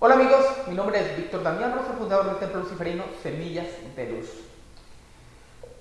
Hola amigos, mi nombre es Víctor Damián Rosa, fundador del Templo Luciferino Semillas de Luz.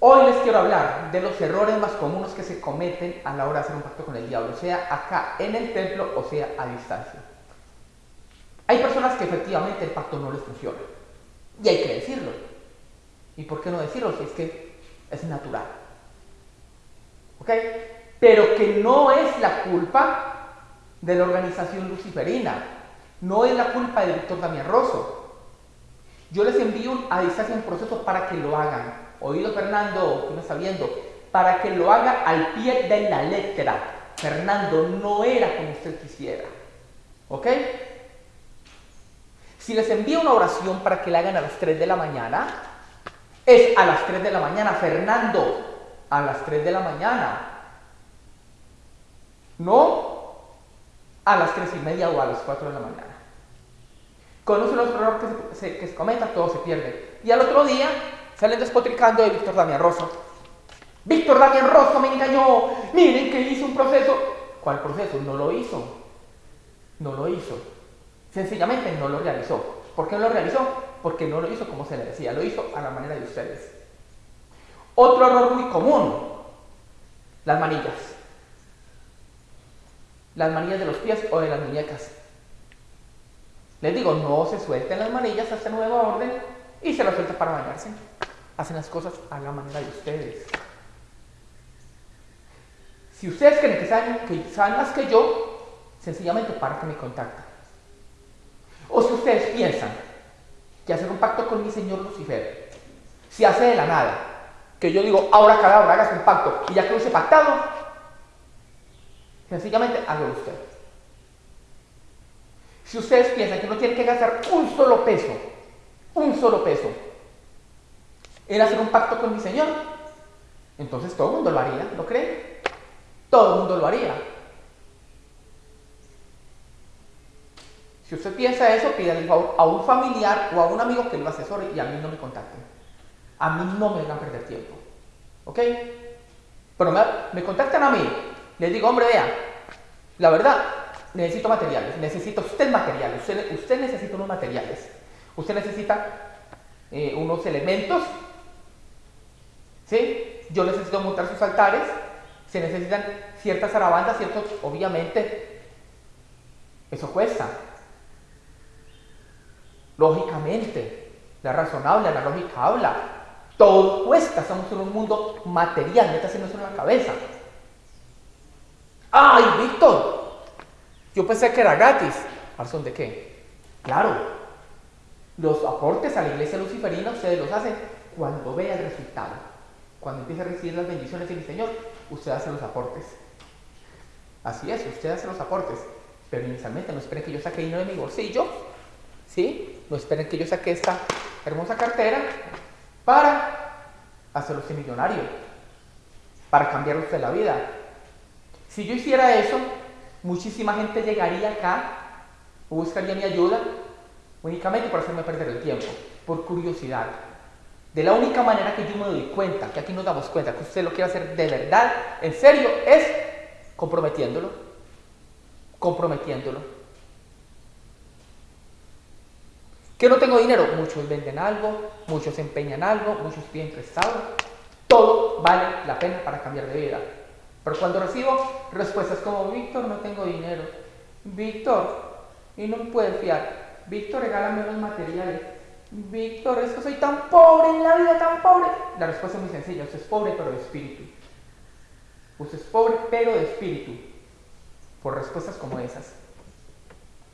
Hoy les quiero hablar de los errores más comunes que se cometen a la hora de hacer un pacto con el diablo, sea acá en el templo o sea a distancia. Hay personas que efectivamente el pacto no les funciona y hay que decirlo. ¿Y por qué no decirlo si es que es natural? ¿Ok? Pero que no es la culpa de la organización luciferina, no es la culpa del Víctor Damián Rosso. Yo les envío a distancia un proceso para que lo hagan. Oído Fernando, que está viendo, para que lo haga al pie de la letra. Fernando, no era como usted quisiera. ¿Ok? Si les envío una oración para que la hagan a las 3 de la mañana, es a las 3 de la mañana, Fernando, a las 3 de la mañana. No a las 3 y media o a las 4 de la mañana. Con uno de los errores que se, que se cometa, todo se pierde. Y al otro día salen despotricando de Víctor Damián Rosso. Víctor Damián Rosso me engañó. Miren que hizo un proceso. ¿Cuál proceso? No lo hizo. No lo hizo. Sencillamente no lo realizó. ¿Por qué no lo realizó? Porque no lo hizo como se le decía. Lo hizo a la manera de ustedes. Otro error muy común. Las manillas las manillas de los pies o de las muñecas. Les digo, no se suelten las manillas hasta nueva orden y se las suelta para bañarse. Hacen las cosas a la manera de ustedes. Si ustedes creen que saben, más que yo, sencillamente para que me contacten. O si ustedes piensan que hacer un pacto con mi señor Lucifer se hace de la nada, que yo digo, ahora cada hora hagas un pacto y ya que lo hice pactado, Sencillamente hágalo usted. Si ustedes piensan que no tienen que gastar un solo peso, un solo peso, en hacer un pacto con mi Señor, entonces todo el mundo lo haría, ¿lo creen? Todo el mundo lo haría. Si usted piensa eso, pídale el favor a un familiar o a un amigo que lo asesore y a mí no me contacten. A mí no me a perder tiempo. ¿Ok? Pero me contactan a mí les digo, hombre, vea, la verdad, necesito materiales, necesita usted materiales, usted, necesita unos materiales, usted necesita eh, unos elementos, ¿sí? Yo necesito montar sus altares, se necesitan ciertas arabandas, ciertos, obviamente, eso cuesta. Lógicamente, la razonable, la lógica habla, todo cuesta, estamos en un mundo material, métase en la cabeza. ¡Ay, Víctor! Yo pensé que era gratis. ¿Razón de qué? Claro, los aportes a la iglesia luciferina ustedes los hacen cuando vea el resultado. Cuando empiece a recibir las bendiciones del Señor, usted hace los aportes. Así es, usted hace los aportes. Pero inicialmente no esperen que yo saque dinero de mi bolsillo. ¿Sí? No esperen que yo saque esta hermosa cartera para hacerlo millonario. Para cambiar usted la vida. Si yo hiciera eso, muchísima gente llegaría acá o buscaría mi ayuda únicamente para hacerme perder el tiempo, por curiosidad. De la única manera que yo me doy cuenta, que aquí nos damos cuenta que usted lo quiere hacer de verdad, en serio, es comprometiéndolo. Comprometiéndolo. Que no tengo dinero, muchos venden algo, muchos empeñan algo, muchos piden prestado. Todo vale la pena para cambiar de vida. Pero cuando recibo respuestas como, Víctor, no tengo dinero. Víctor, y no me puedes fiar. Víctor, regálame los materiales. Víctor, es que soy tan pobre en la vida, tan pobre. La respuesta es muy sencilla. Usted es pobre, pero de espíritu. Usted es pobre, pero de espíritu. Por respuestas como esas.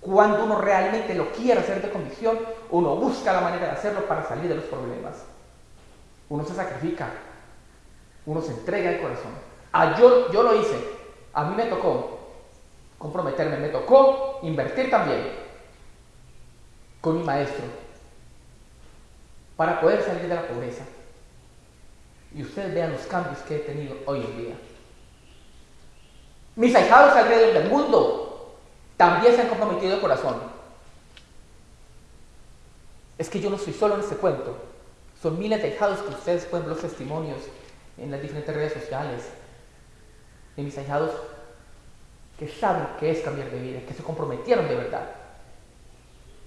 Cuando uno realmente lo quiere hacer de convicción, uno busca la manera de hacerlo para salir de los problemas. Uno se sacrifica. Uno se entrega el corazón. Ah, yo, lo hice. A mí me tocó comprometerme, me tocó invertir también con mi maestro para poder salir de la pobreza. Y ustedes vean los cambios que he tenido hoy en día. Mis ahijados alrededor del mundo también se han comprometido de corazón. Es que yo no soy solo en este cuento. Son miles de ahijados que ustedes pueden ver los testimonios en las diferentes redes sociales de mis ahijados que saben que es cambiar de vida, que se comprometieron de verdad.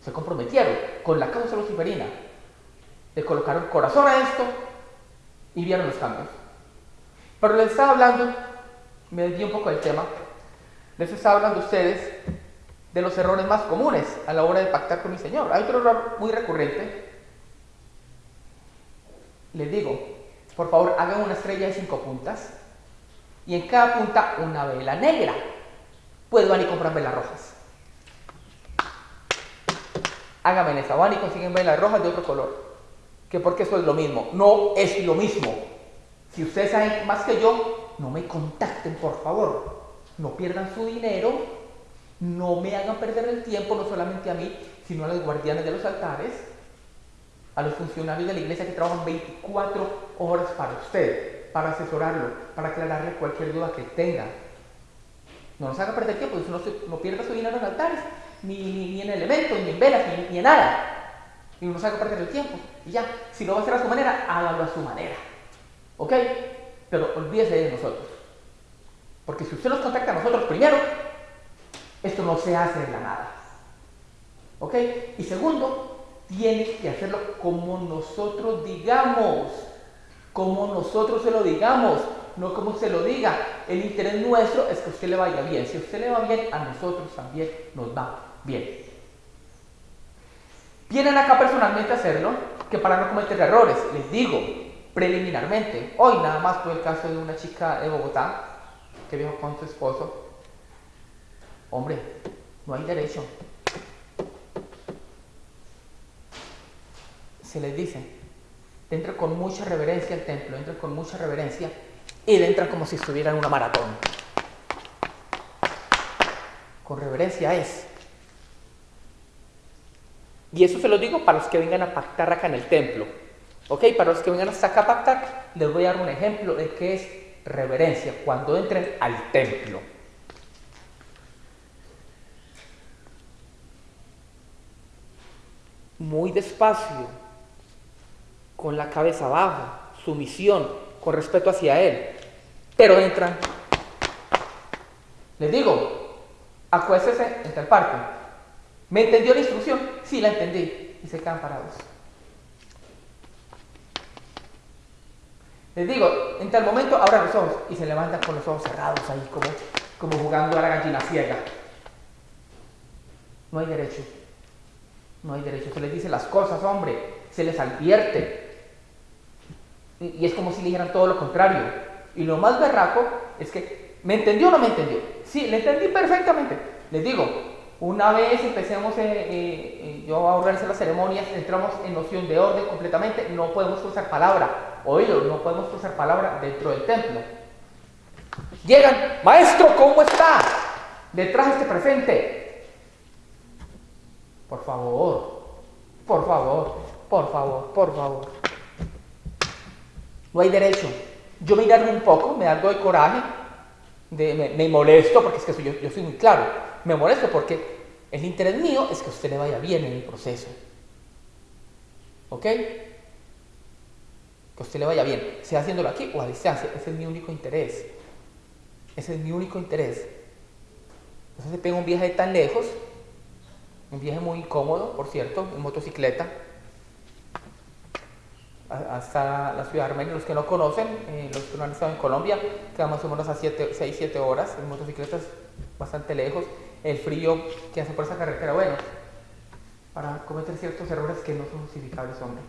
se comprometieron con la causa luciferina, le colocaron corazón a esto y vieron los cambios. Pero les estaba hablando, me desvié un poco del tema, les estaba hablando a ustedes de los errores más comunes a la hora de pactar con mi Señor. Hay otro error muy recurrente. Les digo, por favor, hagan una estrella de cinco puntas y en cada punta una vela negra. Pueden van y comprar velas rojas. Háganme esa, van y consiguen velas rojas de otro color. Que porque eso es lo mismo. No es lo mismo. Si ustedes saben más que yo, no me contacten, por favor. No pierdan su dinero. No me hagan perder el tiempo, no solamente a mí, sino a los guardianes de los altares, a los funcionarios de la iglesia que trabajan 24 horas para usted, para asesorarlo, para aclararle cualquier duda que tenga. No nos haga perder tiempo, no, no pierda su dinero en altares, ni, en elementos, ni en velas, ni, en nada. Y no nos haga perder el tiempo. Y ya, si lo va a hacer a su manera, hágalo a su manera. ¿Ok? Pero olvídese de nosotros. Porque si usted nos contacta a nosotros primero, esto no se hace de la nada. ¿Ok? Y segundo, tiene que hacerlo como nosotros digamos. Como nosotros se lo digamos no como se lo diga. El interés nuestro es que a usted le vaya bien. Si a usted le va bien, a nosotros también nos va bien. Vienen acá personalmente a hacerlo, que para no cometer errores, les digo preliminarmente, hoy nada más fue el caso de una chica de Bogotá que viajó con su esposo. Hombre, no hay derecho. Se les dice, entra con mucha reverencia al templo, entra con mucha reverencia y le entran como si estuviera en una maratón. Con reverencia es. Y eso se lo digo para los que vengan a pactar acá en el templo. ¿Ok? Para los que vengan hasta acá a pactar, les voy a dar un ejemplo de qué es reverencia cuando entren al templo. Muy despacio, con la cabeza baja, sumisión, con respeto hacia Él pero entran. Les digo, acuéstese en tal parte. ¿Me entendió la instrucción? Sí, la entendí. Y se quedan parados. Les digo, en tal momento abran los ojos y se levantan con los ojos cerrados ahí, como, como jugando a la gallina ciega. No hay derecho. No hay derecho. Se les dice las cosas, hombre. Se les advierte. Y, es como si le dijeran todo lo contrario. Y lo más berraco es que, ¿me entendió o no me entendió? Sí, le entendí perfectamente. Les digo, una vez empecemos, eh, eh, eh, yo a organizar las ceremonias, entramos en noción de orden completamente, no podemos usar palabra, oído, no podemos usar palabra dentro del templo. Llegan, maestro, ¿cómo está? Detrás este presente. Por favor, por favor, por favor, por favor. No hay derecho yo me irarme un poco, me da algo de coraje, me, molesto, porque es que yo, soy muy claro, me molesto porque el interés mío es que usted le vaya bien en el proceso. ¿Ok? Que usted le vaya bien, sea haciéndolo aquí o a distancia, ese es mi único interés. Ese es mi único interés. Entonces se pega un viaje tan lejos, un viaje muy cómodo, por cierto, en motocicleta, hasta la ciudad de Armenia. Los que no conocen, eh, los que no han estado en Colombia, queda más o menos a 6-7 horas en motocicletas bastante lejos. El frío que hace por esa carretera, bueno, para cometer ciertos errores que no son justificables, hombre.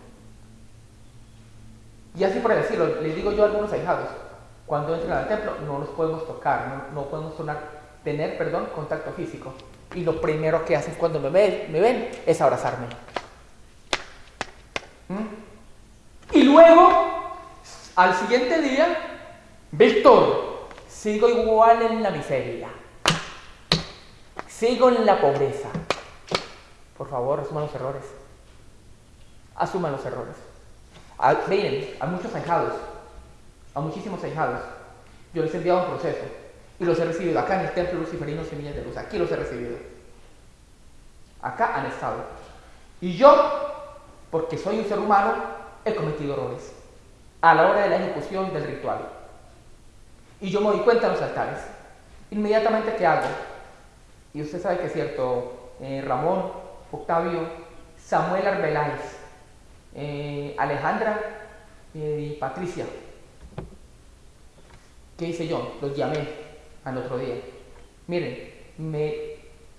Y así por decirlo, les digo yo a algunos ahijados, cuando entren al templo no los podemos tocar, no, podemos tener perdón, contacto físico. Y lo primero que hacen cuando me ven, me ven es abrazarme. ¿Mm? Luego, al siguiente día, Víctor, sigo igual en la miseria. Sigo en la pobreza. Por favor, asuman los errores. Asuman los errores. Ah, miren, hay muchos ahijados, a muchísimos ahijados. Yo les he enviado un proceso y los he recibido acá en el Templo Luciferino Semillas de Luz. Aquí los he recibido. Acá han estado. Y yo, porque soy un ser humano, he cometido errores a la hora de la ejecución del ritual. Y yo me doy cuenta en los altares. Inmediatamente, ¿qué hago? Y usted sabe que es cierto, eh, Ramón, Octavio, Samuel Arbeláez, eh, Alejandra eh, y Patricia. ¿Qué hice yo? Los llamé al otro día. Miren, me,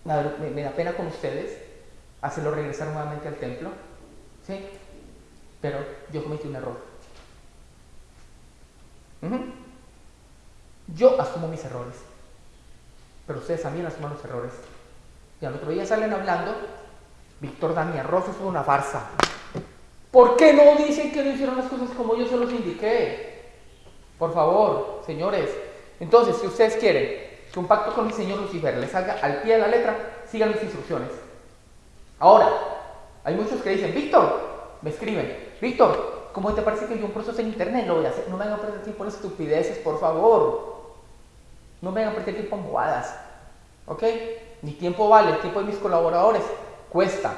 me, da pena con ustedes hacerlo regresar nuevamente al templo, ¿sí? Pero yo cometí un error. Yo asumo mis errores, pero ustedes también asumen los errores. Y al otro día salen hablando, Víctor Damián Ross es una farsa. ¿Por qué no dicen que no hicieron las cosas como yo se los indiqué? Por favor, señores. Entonces, si ustedes quieren que un pacto con el señor Lucifer les salga al pie de la letra, sigan mis instrucciones. Ahora, hay muchos que dicen, Víctor, me escriben, Víctor, ¿cómo te parece que yo un proceso en internet lo voy a hacer? No me hagan perder tiempo en estupideces, por favor. No me hagan perder tiempo en bobadas. ¿Ok? Mi tiempo vale, el tiempo de mis colaboradores cuesta.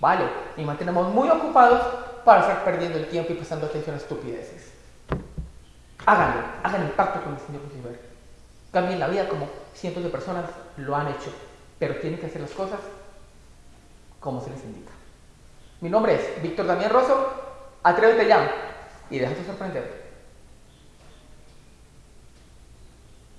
Vale. Y mantenemos muy ocupados para estar perdiendo el tiempo y prestando atención a estupideces. Háganlo, hagan el pacto con el Señor Lucifer. Cambien la vida como cientos de personas lo han hecho, pero tienen que hacer las cosas como se les indica. Mi nombre es Víctor Damián Rosso, atrévete ya y déjate sorprender.